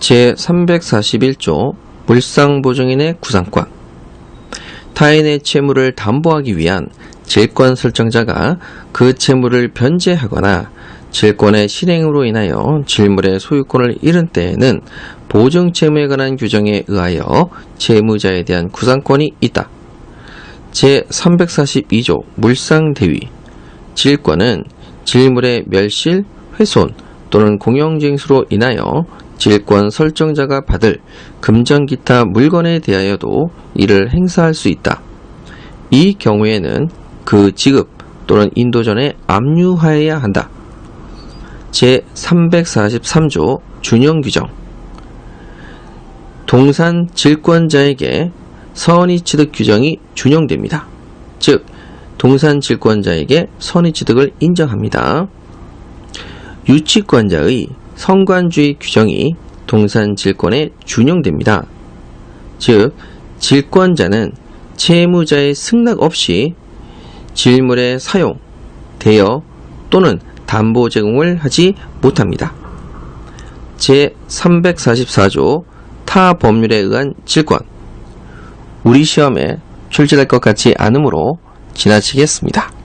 제341조 물상보증인의 구상권 타인의 채무를 담보하기 위한 질권 설정자가 그 채무를 변제하거나 질권의 실행으로 인하여 질물의 소유권을 잃은 때에는 보증 채무에 관한 규정에 의하여 채무자에 대한 구상권이 있다. 제342조 물상대위 질권은 질물의 멸실, 훼손 또는 공영징수로 인하여 질권 설정자가 받을 금전 기타 물건에 대하여도 이를 행사할 수 있다. 이 경우에는 그 지급 또는 인도 전에 압류하여야 한다. 제343조 준용 규정 동산 질권자에게 선의 취득 규정이 준용됩니다. 즉, 동산 질권자에게 선의 취득을 인정합니다. 유치권자의 성관주의 규정이 동산 질권에 준용됩니다. 즉, 질권자는 채무자의 승낙 없이 질물의 사용, 대여 또는 담보 제공을 하지 못합니다. 제344조 타 법률에 의한 질권 우리 시험에 출제될 것 같지 않으므로 지나치겠습니다.